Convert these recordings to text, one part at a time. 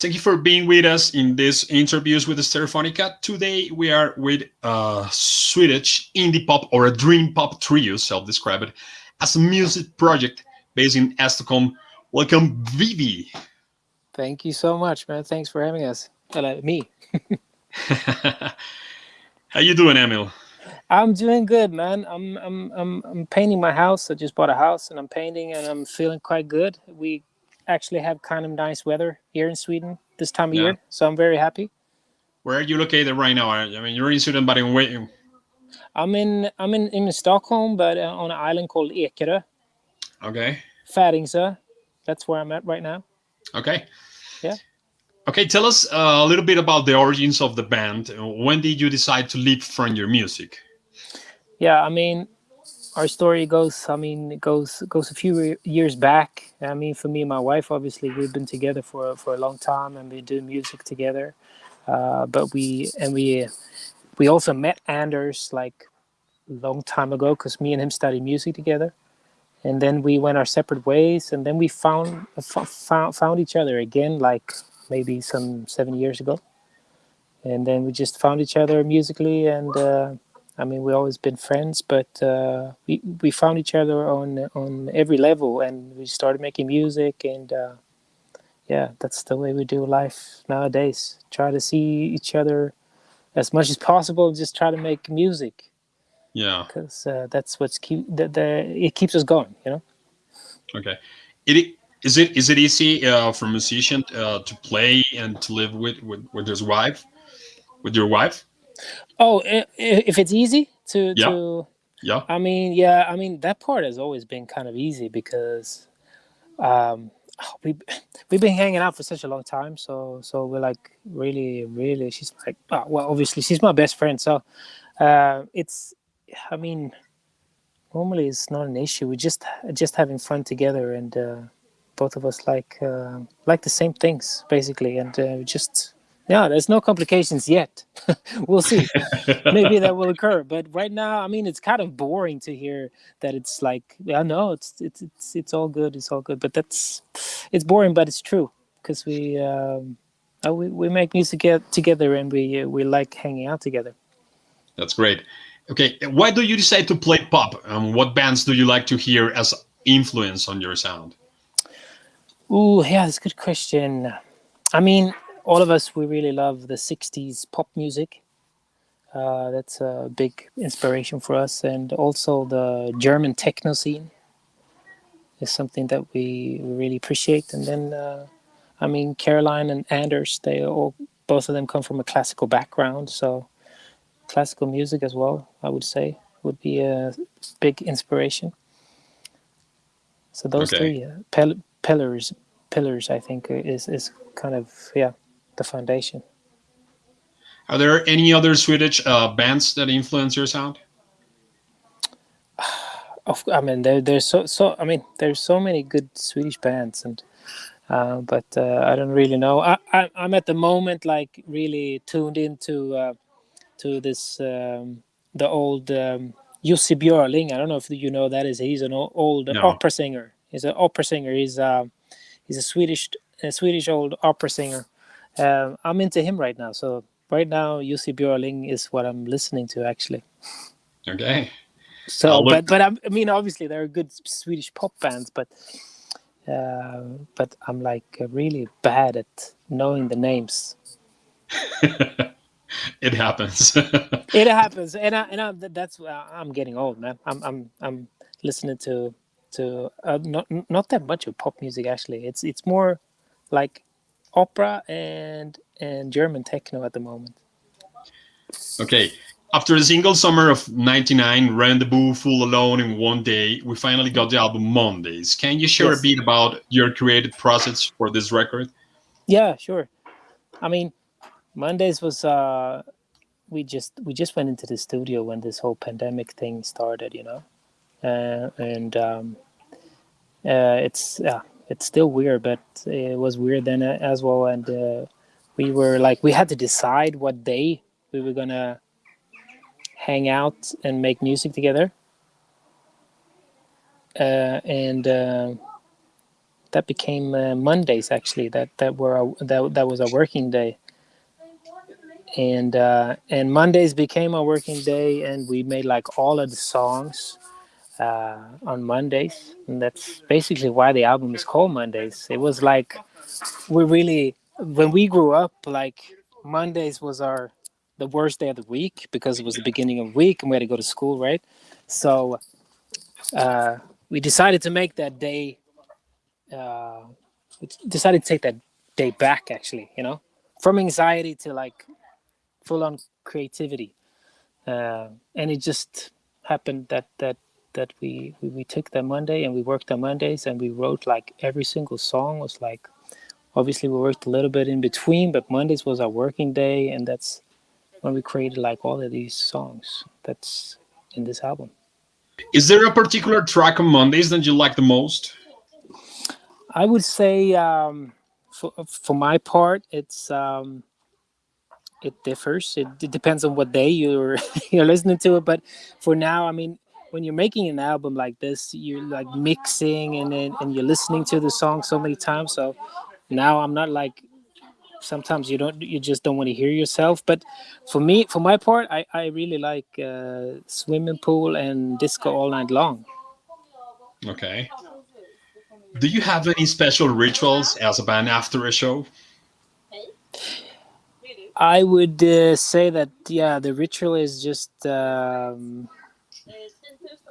Thank you for being with us in this interviews with Stereophonica. Today we are with a Swedish indie pop or a dream pop trio, self-described as a music project based in Stockholm. Welcome, VIVII. Thank you so much, man. Thanks for having us. Hello, uh, me. How you doing, Emil? I'm doing good, man. I'm I'm I'm I'm painting my house. I just bought a house and I'm painting and I'm feeling quite good. We actually have kind of nice weather here in Sweden this time of yeah. year, so I'm very happy. Where are you located right now? I mean, you're in Sweden, but in where? I'm in I'm in in Stockholm, but uh, on an island called Ekerö. Okay. Färingsö. That's where I'm at right now. Okay. Yeah. Okay, tell us uh, a little bit about the origins of the band. When did you decide to leave from your music? Yeah, I mean, our story goes i mean it goes goes a few years back. I mean for me and my wife obviously we've been together for for a long time and we do music together. Uh, but we and we we also met anders like a long time ago because me and him studied music together. And then we went our separate ways and then we found found found each other again like maybe some seven years ago. And then we just found each other musically and uh, I mean, we've always been friends, but uh, we we found each other on on every level, and we started making music, and uh, yeah, that's the way we do life nowadays. Try to see each other as much as possible. Just try to make music. Yeah, because uh, that's what's keep that it keeps us going. You know. Okay, it is it is it easy uh, for a musician uh, to play and to live with with with his wife, with your wife? Oh, if it's easy to yeah. to yeah. I mean, yeah, I mean that part has always been kind of easy because um we we've been hanging out for such a long time so so we're like really really she's like oh, well obviously she's my best friend so uh it's i mean normally it's not an issue we're just just having fun together and uh both of us like uh like the same things basically and uh, just yeah, there's no complications yet. we'll see. Maybe that will occur. But right now, I mean, it's kind of boring to hear that it's like, yeah, no, it's it's it's it's all good. It's all good. But that's it's boring, but it's true because we um, uh, we we make music together and we uh, we like hanging out together. That's great. Okay, why do you decide to play pop? Um, what bands do you like to hear as influence on your sound? Oh, yeah, that's a good question. I mean, all of us we really love the 60s pop music. Uh, that's a big inspiration for us. And also the german techno scene is something that we really appreciate. And then uh, i mean caroline and anders they all both of them come from a classical background. So classical music as well i would say would be a big inspiration. So those okay. three uh, pillars pillars i think is is kind of yeah the foundation. Are there any other Swedish uh, bands that influence your sound? I mean, there, there's so so. I mean, there's so many good Swedish bands, and uh, but uh, I don't really know. I, I am at the moment like really tuned into uh, to this um, the old um, Jussi Björling. I don't know if you know that is. He's an old no. opera singer. He's an opera singer. He's uh, he's a Swedish a Swedish old opera singer um, I'm into him right now. So right now, Jussi Björling is what I'm listening to actually. Okay. So, but but I mean, obviously there are good Swedish pop bands, but uh, but I'm like really bad at knowing the names. it happens. it happens, and I, and I, that's uh, I'm getting old, man. I'm I'm I'm listening to to uh, not not that much of pop music actually. It's it's more like opera and and German techno at the moment. Okay. After the single Summer of 99, Rendezvous, Full Alone in One Day, we finally got the album Mondays. Can you share yes. a bit about your creative process for this record? Yeah, sure. I mean, Mondays was uh we just we just went into the studio when this whole pandemic thing started, you know. Uh, and um uh it's yeah, it's still weird, but it was weird then uh, as well. And uh, we were like, we had to decide what day we were gonna hang out and make music together. Uh, and uh, that became uh, Mondays actually. That that were a, that that was a working day, and uh, and Mondays became a working day, and we made like all of the songs uh, on Mondays, and that's basically why the album is called Mondays. It was like we really when we grew up, like Mondays was our the worst day of the week because it was the beginning of the week and we had to go to school, right? So uh, we decided to make that day. Uh, decided to take that day back, actually. You know, from anxiety to like full on creativity, uh, and it just happened that that that we, we we took that Monday and we worked on Mondays and we wrote like every single song was like obviously we worked a little bit in between but mondays was our working day and that's when we created like all of these songs that's in this album. Is there a particular track on mondays that you like the most? I would say um, for, for my part it's um, it differs. It, it depends on what day you're you're listening to it but for now i mean when you're making an album like this you're like mixing and then and you're listening to the song so many times so now i'm not like sometimes you don't you just don't want to hear yourself but for me for my part i i really like uh, swimming pool and disco all night long. Okay. Do you have any special rituals as a band after a show? I would uh, say that yeah the ritual is just um,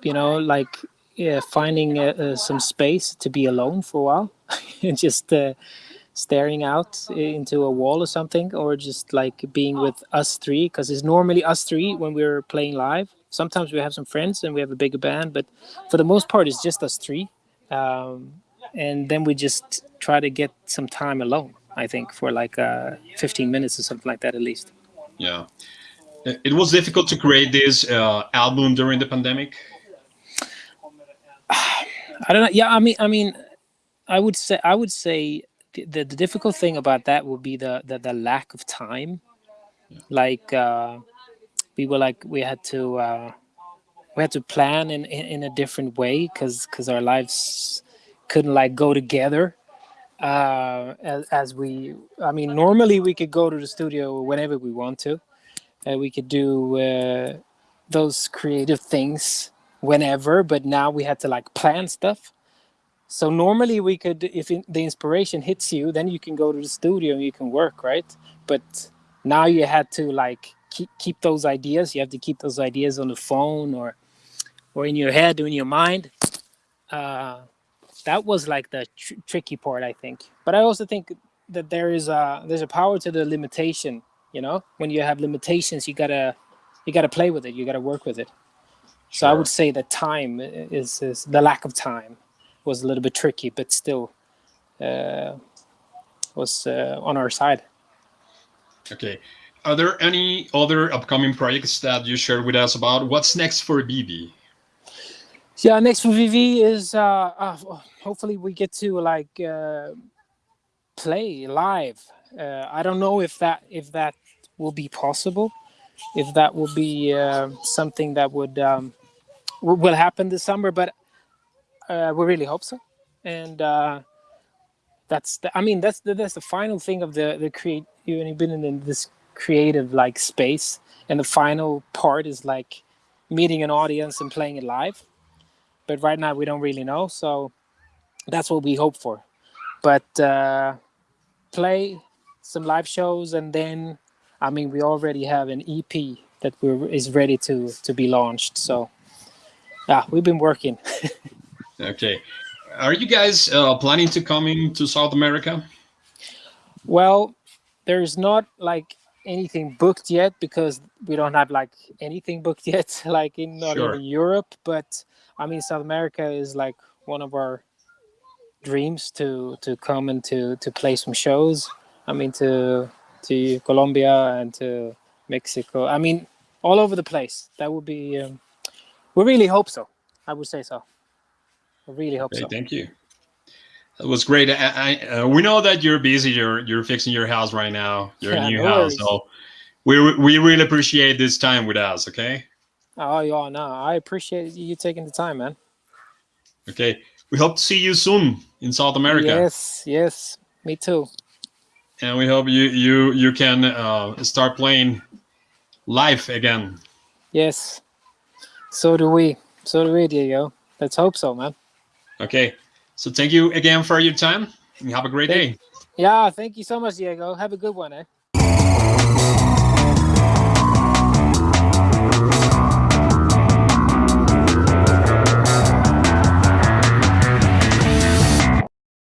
you know like yeah, finding uh, uh some space to be alone for a while and just uh, staring out into a wall or something, or just like being with us three, because it's normally us three when we're playing live. Sometimes we have some friends and we have a bigger band, but for the most part, it's just us three. Um, and then we just try to get some time alone, I think, for like uh, 15 minutes or something like that at least. Yeah. It was difficult to create this uh, album during the pandemic. I don't know. Yeah, I mean, I mean, I would say, I would say the, the, difficult thing about that would be the the, the lack of time yeah. like uh, we were like we had to uh, we had to plan in in, in a different way because because our lives couldn't like go together uh, as, as we i mean normally we could go to the studio whenever we want to uh, we could do uh, those creative things whenever but now we had to like plan stuff so normally we could, if the inspiration hits you, then you can go to the studio and you can work, right? But now you had to like keep keep those ideas. You have to keep those ideas on the phone or or in your head or in your mind. Uh, that was like the tr tricky part, I think. But I also think that there is a there's a power to the limitation. You know, when you have limitations, you gotta you gotta play with it. You gotta work with it. Sure. So I would say that time is, is the lack of time was a little bit tricky, but still uh, was uh, on our side. Okay. Are there any other upcoming projects that you share with us about? What's next for VIVII? Yeah, next for VIVII is uh, uh, hopefully we get to like uh, play live. Uh, I don't know if that if that will be possible, if that will be uh, something that would um, will happen this summer. But uh, we really hope so, and uh, that's the, I mean that's the, that's the final thing of the the create. You've been in this creative like space, and the final part is like meeting an audience and playing it live. But right now we don't really know, so that's what we hope for. But uh, play some live shows, and then I mean we already have an EP that we're is ready to to be launched. So yeah, we've been working. Okay. Are you guys uh, planning to coming to South America? Well, there's not like anything booked yet because we don't have like anything booked yet, like in not sure. even Europe. But I mean, South America is like one of our dreams to to come and to to play some shows. I mean, to to Colombia and to Mexico. I mean, all over the place. That would be. Um, we really hope so. I would say so. I really hope okay, so. Thank you. That was great. I, I, uh, we know that you're busy. You're you're fixing your house right now. Your yeah, new no house. So we we really appreciate this time with us. Okay. Oh yeah, no, I appreciate you taking the time, man. Okay. We hope to see you soon in South America. Yes, yes, me too. And we hope you you you can uh, start playing live again. Yes, so do we. So do we, Diego. Let's hope so, man. Okay. So thank you again for your time and have a great Thank- day. Yeah, thank you so much, Diego. Have a good one, eh?